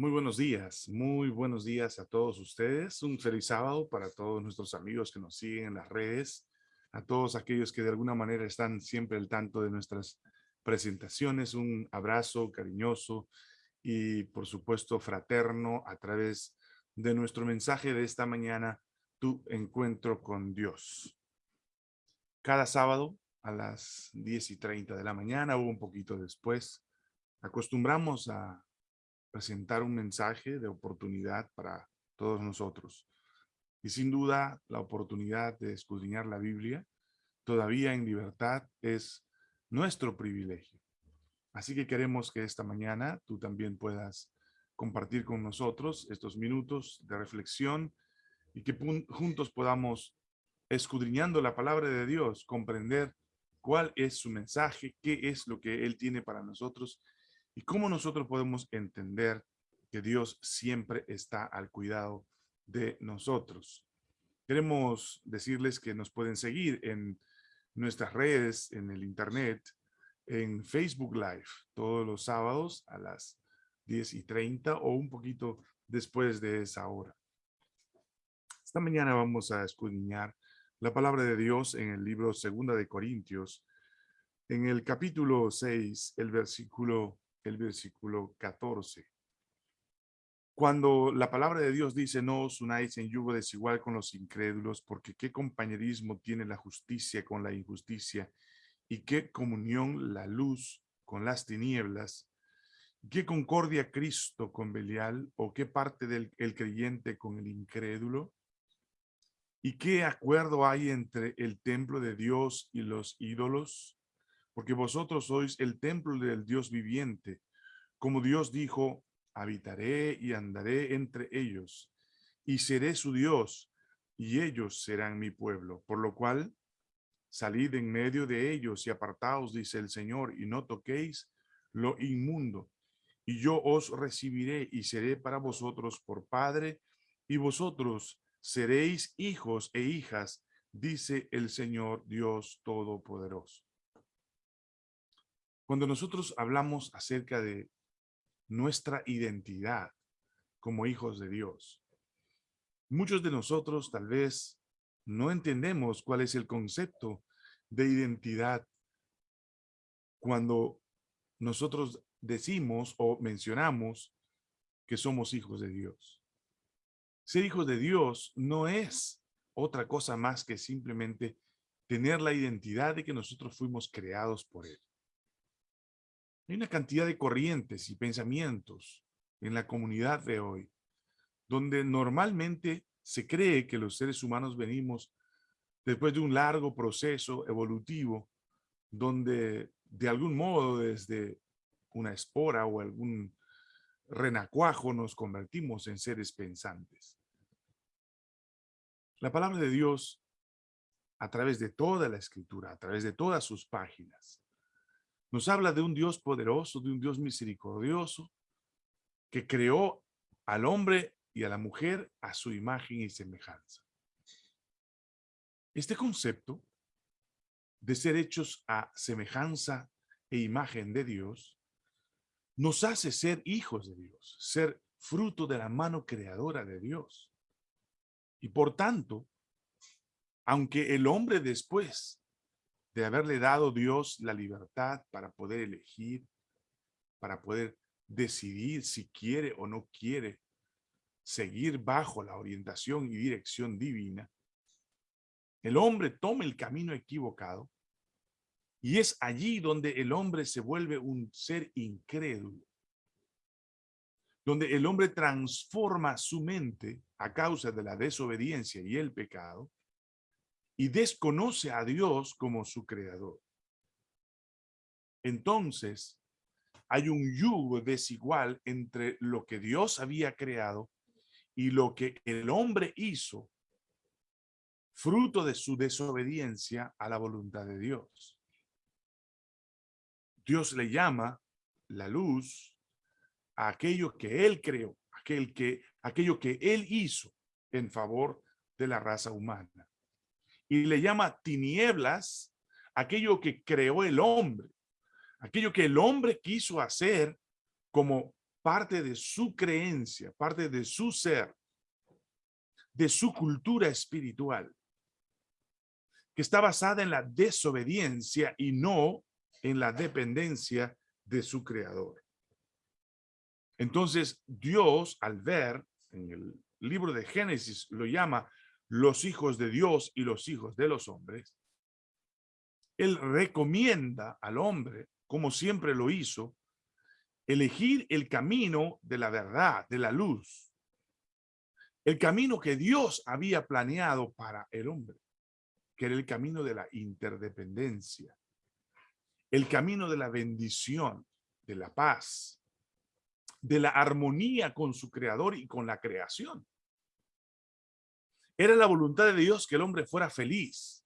Muy buenos días, muy buenos días a todos ustedes. Un feliz sábado para todos nuestros amigos que nos siguen en las redes, a todos aquellos que de alguna manera están siempre al tanto de nuestras presentaciones. Un abrazo cariñoso y por supuesto fraterno a través de nuestro mensaje de esta mañana, tu encuentro con Dios. Cada sábado a las 10 y 30 de la mañana o un poquito después, acostumbramos a presentar un mensaje de oportunidad para todos nosotros. Y sin duda, la oportunidad de escudriñar la Biblia, todavía en libertad, es nuestro privilegio. Así que queremos que esta mañana tú también puedas compartir con nosotros estos minutos de reflexión y que juntos podamos, escudriñando la palabra de Dios, comprender cuál es su mensaje, qué es lo que Él tiene para nosotros ¿Y cómo nosotros podemos entender que Dios siempre está al cuidado de nosotros? Queremos decirles que nos pueden seguir en nuestras redes, en el internet, en Facebook Live, todos los sábados a las 10 y 30 o un poquito después de esa hora. Esta mañana vamos a escudriñar la palabra de Dios en el libro Segunda de Corintios, en el capítulo 6, el versículo el versículo 14. Cuando la palabra de Dios dice, no os unáis en yugo desigual con los incrédulos, porque qué compañerismo tiene la justicia con la injusticia, y qué comunión la luz con las tinieblas, qué concordia Cristo con Belial, o qué parte del el creyente con el incrédulo, y qué acuerdo hay entre el templo de Dios y los ídolos, porque vosotros sois el templo del Dios viviente. Como Dios dijo, habitaré y andaré entre ellos, y seré su Dios, y ellos serán mi pueblo. Por lo cual, salid en medio de ellos y apartaos, dice el Señor, y no toquéis lo inmundo. Y yo os recibiré y seré para vosotros por Padre, y vosotros seréis hijos e hijas, dice el Señor Dios Todopoderoso. Cuando nosotros hablamos acerca de nuestra identidad como hijos de Dios, muchos de nosotros tal vez no entendemos cuál es el concepto de identidad cuando nosotros decimos o mencionamos que somos hijos de Dios. Ser hijos de Dios no es otra cosa más que simplemente tener la identidad de que nosotros fuimos creados por Él. Hay una cantidad de corrientes y pensamientos en la comunidad de hoy, donde normalmente se cree que los seres humanos venimos después de un largo proceso evolutivo, donde de algún modo desde una espora o algún renacuajo nos convertimos en seres pensantes. La palabra de Dios, a través de toda la escritura, a través de todas sus páginas, nos habla de un Dios poderoso, de un Dios misericordioso, que creó al hombre y a la mujer a su imagen y semejanza. Este concepto de ser hechos a semejanza e imagen de Dios nos hace ser hijos de Dios, ser fruto de la mano creadora de Dios. Y por tanto, aunque el hombre después de haberle dado Dios la libertad para poder elegir, para poder decidir si quiere o no quiere seguir bajo la orientación y dirección divina, el hombre toma el camino equivocado y es allí donde el hombre se vuelve un ser incrédulo, donde el hombre transforma su mente a causa de la desobediencia y el pecado y desconoce a Dios como su creador. Entonces, hay un yugo desigual entre lo que Dios había creado y lo que el hombre hizo, fruto de su desobediencia a la voluntad de Dios. Dios le llama la luz a aquello que él creó, aquel que, aquello que él hizo en favor de la raza humana y le llama tinieblas aquello que creó el hombre, aquello que el hombre quiso hacer como parte de su creencia, parte de su ser, de su cultura espiritual, que está basada en la desobediencia y no en la dependencia de su creador. Entonces, Dios, al ver en el libro de Génesis, lo llama los hijos de Dios y los hijos de los hombres. Él recomienda al hombre, como siempre lo hizo, elegir el camino de la verdad, de la luz. El camino que Dios había planeado para el hombre, que era el camino de la interdependencia. El camino de la bendición, de la paz, de la armonía con su creador y con la creación. Era la voluntad de Dios que el hombre fuera feliz,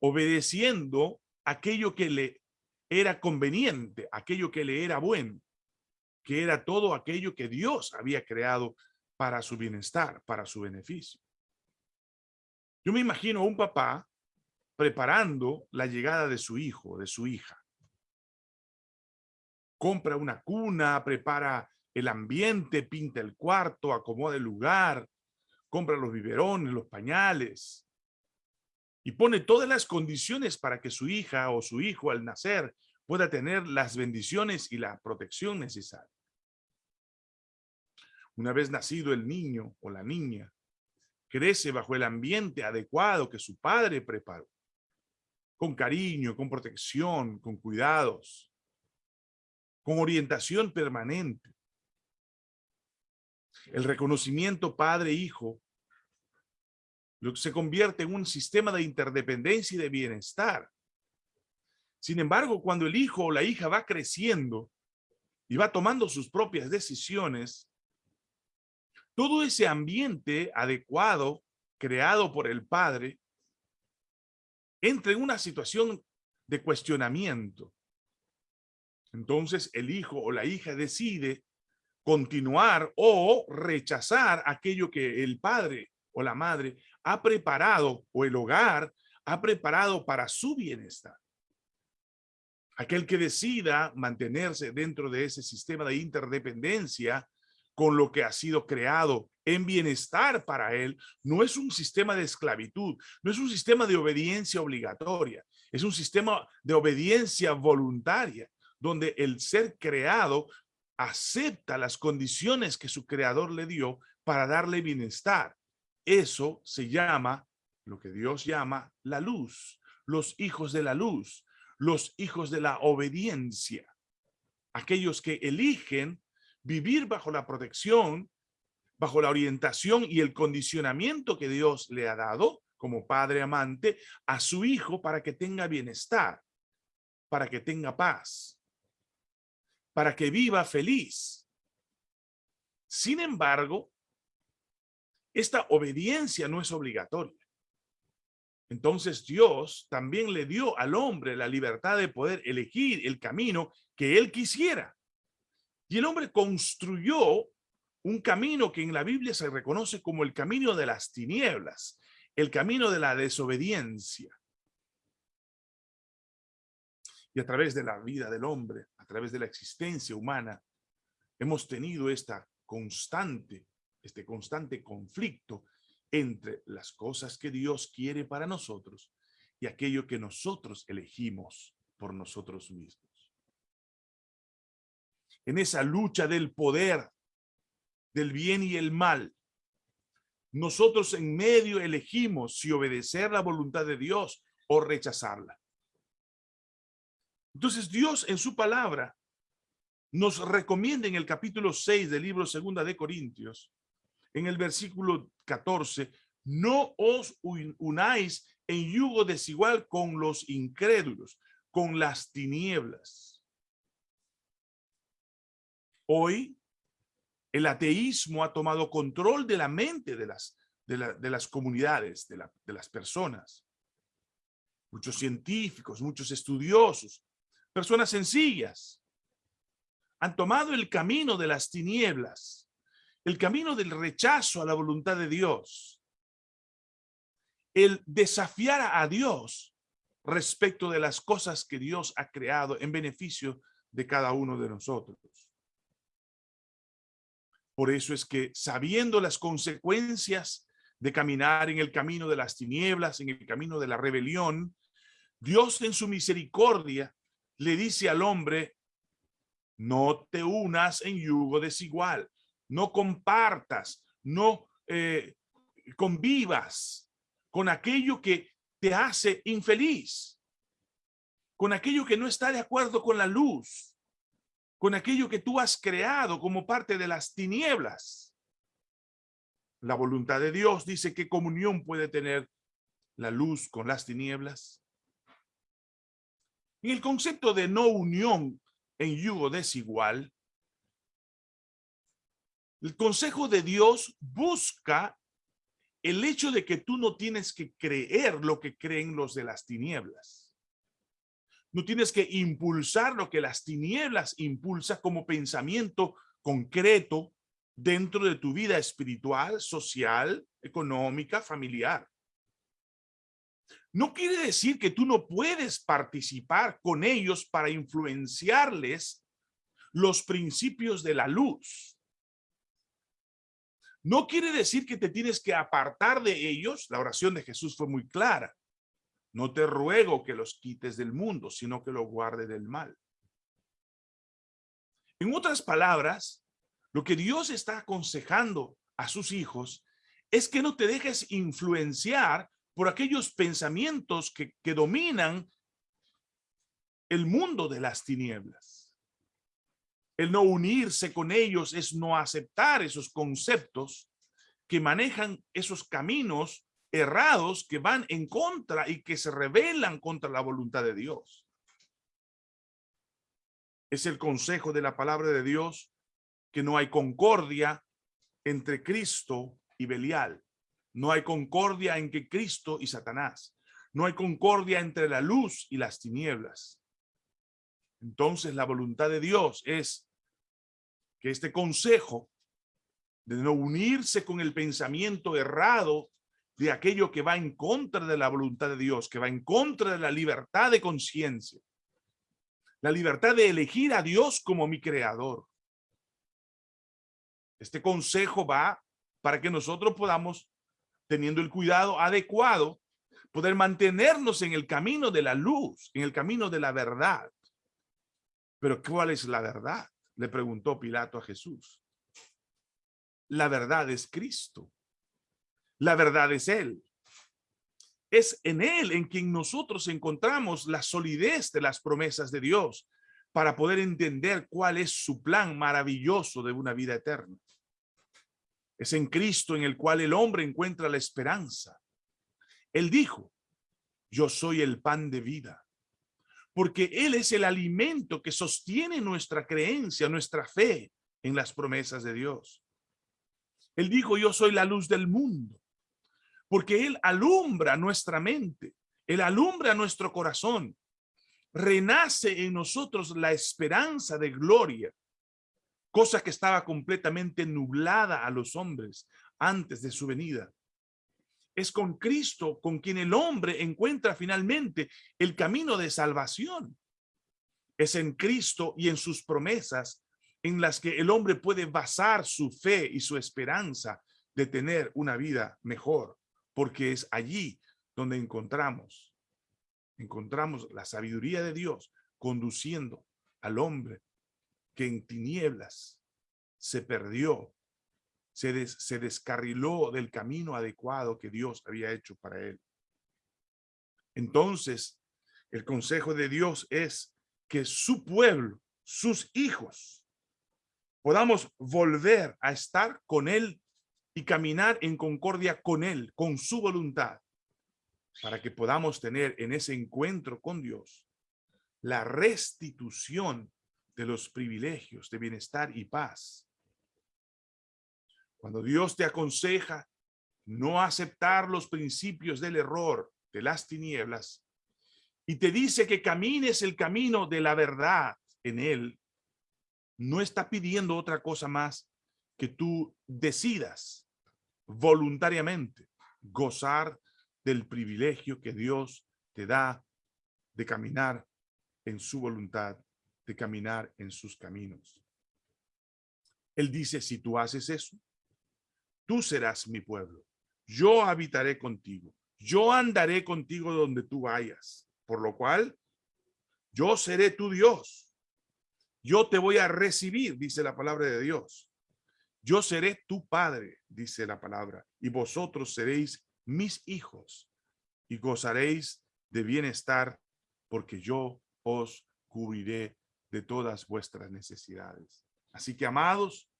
obedeciendo aquello que le era conveniente, aquello que le era bueno, que era todo aquello que Dios había creado para su bienestar, para su beneficio. Yo me imagino a un papá preparando la llegada de su hijo, de su hija compra una cuna, prepara el ambiente, pinta el cuarto, acomoda el lugar, compra los biberones, los pañales y pone todas las condiciones para que su hija o su hijo al nacer pueda tener las bendiciones y la protección necesaria. Una vez nacido el niño o la niña, crece bajo el ambiente adecuado que su padre preparó, con cariño, con protección, con cuidados con orientación permanente. El reconocimiento padre-hijo se convierte en un sistema de interdependencia y de bienestar. Sin embargo, cuando el hijo o la hija va creciendo y va tomando sus propias decisiones, todo ese ambiente adecuado creado por el padre entra en una situación de cuestionamiento. Entonces el hijo o la hija decide continuar o rechazar aquello que el padre o la madre ha preparado o el hogar ha preparado para su bienestar. Aquel que decida mantenerse dentro de ese sistema de interdependencia con lo que ha sido creado en bienestar para él, no es un sistema de esclavitud, no es un sistema de obediencia obligatoria, es un sistema de obediencia voluntaria donde el ser creado acepta las condiciones que su creador le dio para darle bienestar. Eso se llama, lo que Dios llama, la luz, los hijos de la luz, los hijos de la obediencia, aquellos que eligen vivir bajo la protección, bajo la orientación y el condicionamiento que Dios le ha dado como padre amante a su hijo para que tenga bienestar, para que tenga paz para que viva feliz. Sin embargo, esta obediencia no es obligatoria. Entonces Dios también le dio al hombre la libertad de poder elegir el camino que él quisiera. Y el hombre construyó un camino que en la Biblia se reconoce como el camino de las tinieblas, el camino de la desobediencia. Y a través de la vida del hombre, a través de la existencia humana, hemos tenido esta constante, este constante conflicto entre las cosas que Dios quiere para nosotros y aquello que nosotros elegimos por nosotros mismos. En esa lucha del poder, del bien y el mal, nosotros en medio elegimos si obedecer la voluntad de Dios o rechazarla. Entonces Dios en su palabra nos recomienda en el capítulo 6 del libro segunda de Corintios, en el versículo 14, no os unáis en yugo desigual con los incrédulos, con las tinieblas. Hoy el ateísmo ha tomado control de la mente de las, de, las comunidades, de, de las personas. Muchos científicos, muchos estudiosos personas sencillas, han tomado el camino de las tinieblas, el camino del rechazo a la voluntad de Dios, el desafiar a Dios respecto de las cosas que Dios ha creado en beneficio de cada uno de nosotros. Por eso es que sabiendo las consecuencias de caminar en el camino de las tinieblas, en el camino de la rebelión, Dios en su misericordia le dice al hombre, no te unas en yugo desigual, no compartas, no eh, convivas con aquello que te hace infeliz, con aquello que no está de acuerdo con la luz, con aquello que tú has creado como parte de las tinieblas. La voluntad de Dios dice que comunión puede tener la luz con las tinieblas. En el concepto de no unión en yugo desigual, el consejo de Dios busca el hecho de que tú no tienes que creer lo que creen los de las tinieblas. No tienes que impulsar lo que las tinieblas impulsa como pensamiento concreto dentro de tu vida espiritual, social, económica, familiar. No quiere decir que tú no puedes participar con ellos para influenciarles los principios de la luz. No quiere decir que te tienes que apartar de ellos. La oración de Jesús fue muy clara. No te ruego que los quites del mundo, sino que los guarde del mal. En otras palabras, lo que Dios está aconsejando a sus hijos es que no te dejes influenciar por aquellos pensamientos que, que dominan el mundo de las tinieblas. El no unirse con ellos es no aceptar esos conceptos que manejan esos caminos errados que van en contra y que se rebelan contra la voluntad de Dios. Es el consejo de la palabra de Dios que no hay concordia entre Cristo y Belial. No hay concordia en que Cristo y Satanás. No hay concordia entre la luz y las tinieblas. Entonces la voluntad de Dios es que este consejo de no unirse con el pensamiento errado de aquello que va en contra de la voluntad de Dios, que va en contra de la libertad de conciencia, la libertad de elegir a Dios como mi creador. Este consejo va para que nosotros podamos teniendo el cuidado adecuado, poder mantenernos en el camino de la luz, en el camino de la verdad. Pero ¿cuál es la verdad? Le preguntó Pilato a Jesús. La verdad es Cristo. La verdad es Él. Es en Él en quien nosotros encontramos la solidez de las promesas de Dios para poder entender cuál es su plan maravilloso de una vida eterna. Es en Cristo en el cual el hombre encuentra la esperanza. Él dijo, yo soy el pan de vida, porque Él es el alimento que sostiene nuestra creencia, nuestra fe en las promesas de Dios. Él dijo, yo soy la luz del mundo, porque Él alumbra nuestra mente, Él alumbra nuestro corazón, renace en nosotros la esperanza de gloria cosa que estaba completamente nublada a los hombres antes de su venida. Es con Cristo con quien el hombre encuentra finalmente el camino de salvación. Es en Cristo y en sus promesas en las que el hombre puede basar su fe y su esperanza de tener una vida mejor, porque es allí donde encontramos, encontramos la sabiduría de Dios conduciendo al hombre que en tinieblas se perdió, se, se descarriló del camino adecuado que Dios había hecho para él. Entonces, el consejo de Dios es que su pueblo, sus hijos, podamos volver a estar con él y caminar en concordia con él, con su voluntad, para que podamos tener en ese encuentro con Dios la restitución de los privilegios de bienestar y paz. Cuando Dios te aconseja no aceptar los principios del error, de las tinieblas, y te dice que camines el camino de la verdad en él, no está pidiendo otra cosa más que tú decidas voluntariamente gozar del privilegio que Dios te da de caminar en su voluntad de caminar en sus caminos. Él dice, si tú haces eso, tú serás mi pueblo. Yo habitaré contigo. Yo andaré contigo donde tú vayas. Por lo cual, yo seré tu Dios. Yo te voy a recibir, dice la palabra de Dios. Yo seré tu padre, dice la palabra, y vosotros seréis mis hijos y gozaréis de bienestar porque yo os cubriré de todas vuestras necesidades. Así que, amados,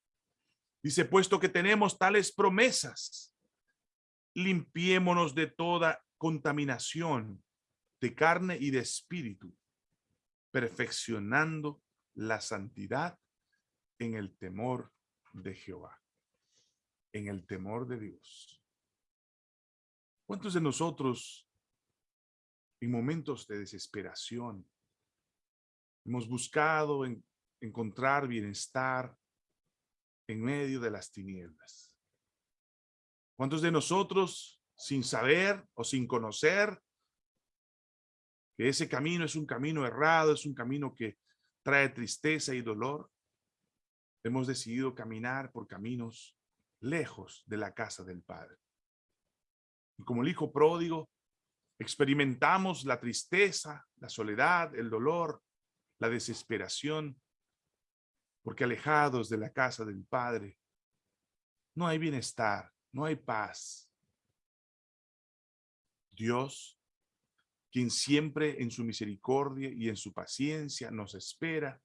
dice, puesto que tenemos tales promesas, limpiémonos de toda contaminación de carne y de espíritu, perfeccionando la santidad en el temor de Jehová, en el temor de Dios. ¿Cuántos de nosotros en momentos de desesperación hemos buscado encontrar bienestar en medio de las tinieblas? ¿Cuántos de nosotros, sin saber o sin conocer que ese camino es un camino errado, es un camino que trae tristeza y dolor, hemos decidido caminar por caminos lejos de la casa del Padre? Y como el hijo pródigo, experimentamos la tristeza, la soledad, el dolor, la desesperación, porque alejados de la casa del Padre, no hay bienestar, no hay paz. Dios, quien siempre en su misericordia y en su paciencia nos espera,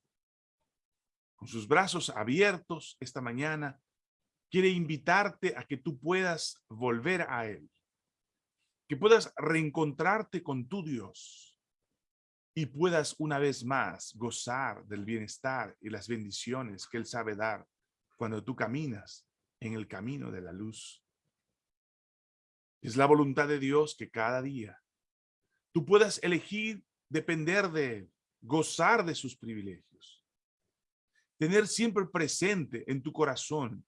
con sus brazos abiertos esta mañana, quiere invitarte a que tú puedas volver a Él que puedas reencontrarte con tu Dios y puedas una vez más gozar del bienestar y las bendiciones que Él sabe dar cuando tú caminas en el camino de la luz. Es la voluntad de Dios que cada día tú puedas elegir depender de Él, gozar de sus privilegios, tener siempre presente en tu corazón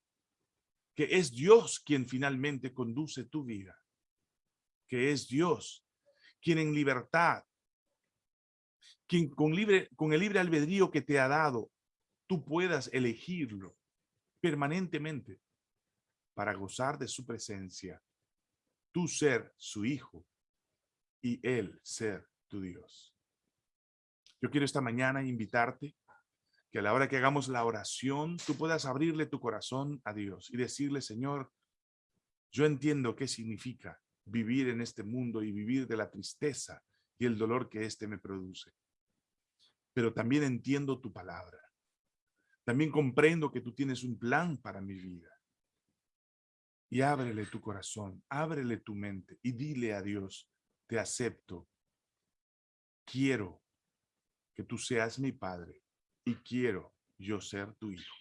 que es Dios quien finalmente conduce tu vida que es Dios, quien en libertad, quien con, libre, con el libre albedrío que te ha dado, tú puedas elegirlo permanentemente para gozar de su presencia, tú ser su hijo y él ser tu Dios. Yo quiero esta mañana invitarte que a la hora que hagamos la oración, tú puedas abrirle tu corazón a Dios y decirle, Señor, yo entiendo qué significa vivir en este mundo y vivir de la tristeza y el dolor que éste me produce. Pero también entiendo tu palabra. También comprendo que tú tienes un plan para mi vida. Y ábrele tu corazón, ábrele tu mente y dile a Dios, te acepto. Quiero que tú seas mi Padre y quiero yo ser tu Hijo.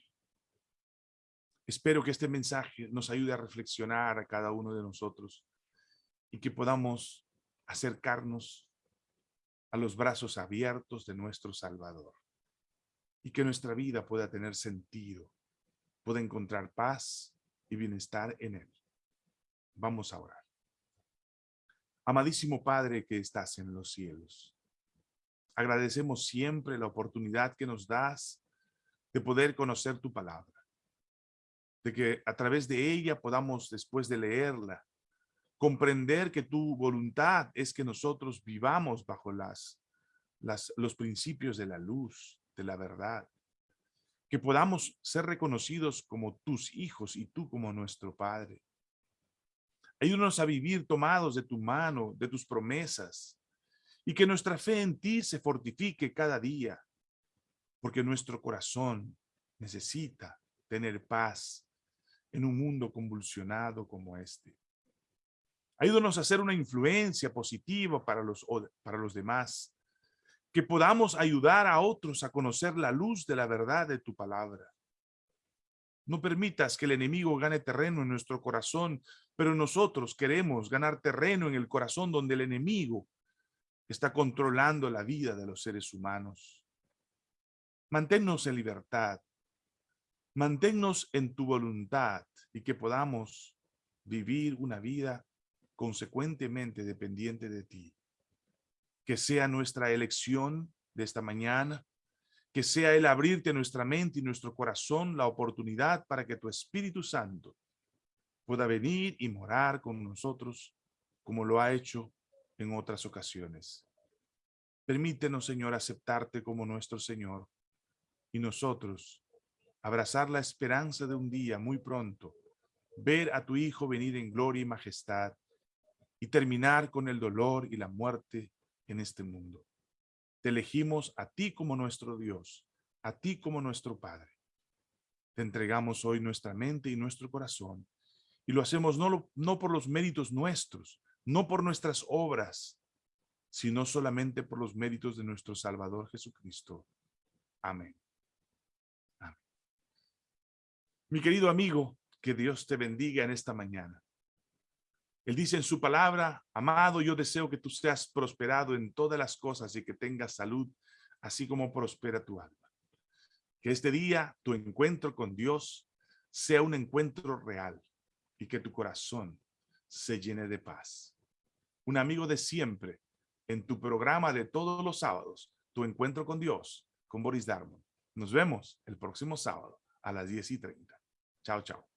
Espero que este mensaje nos ayude a reflexionar a cada uno de nosotros y que podamos acercarnos a los brazos abiertos de nuestro Salvador y que nuestra vida pueda tener sentido, pueda encontrar paz y bienestar en Él. Vamos a orar. Amadísimo Padre que estás en los cielos, agradecemos siempre la oportunidad que nos das de poder conocer tu palabra, de que a través de ella podamos, después de leerla, comprender que tu voluntad es que nosotros vivamos bajo las, las, los principios de la luz, de la verdad, que podamos ser reconocidos como tus hijos y tú como nuestro Padre. Ayúdanos a vivir tomados de tu mano, de tus promesas, y que nuestra fe en ti se fortifique cada día, porque nuestro corazón necesita tener paz en un mundo convulsionado como este. Ayúdanos a hacer una influencia positiva para los, para los demás. Que podamos ayudar a otros a conocer la luz de la verdad de tu palabra. No permitas que el enemigo gane terreno en nuestro corazón, pero nosotros queremos ganar terreno en el corazón donde el enemigo está controlando la vida de los seres humanos. Manténnos en libertad. Manténnos en tu voluntad y que podamos vivir una vida consecuentemente dependiente de ti. Que sea nuestra elección de esta mañana, que sea el abrirte nuestra mente y nuestro corazón la oportunidad para que tu Espíritu Santo pueda venir y morar con nosotros como lo ha hecho en otras ocasiones. Permítenos, Señor, aceptarte como nuestro Señor y nosotros abrazar la esperanza de un día muy pronto, ver a tu Hijo venir en gloria y majestad y terminar con el dolor y la muerte en este mundo. Te elegimos a ti como nuestro Dios, a ti como nuestro Padre. Te entregamos hoy nuestra mente y nuestro corazón y lo hacemos no, no por los méritos nuestros, no por nuestras obras, sino solamente por los méritos de nuestro Salvador Jesucristo. Amén. Amén. Mi querido amigo, que Dios te bendiga en esta mañana. Él dice en su palabra, amado, yo deseo que tú seas prosperado en todas las cosas y que tengas salud, así como prospera tu alma. Que este día tu encuentro con Dios sea un encuentro real y que tu corazón se llene de paz. Un amigo de siempre en tu programa de todos los sábados, tu encuentro con Dios, con Boris Darmon. Nos vemos el próximo sábado a las 10 y 30. Chao, chao.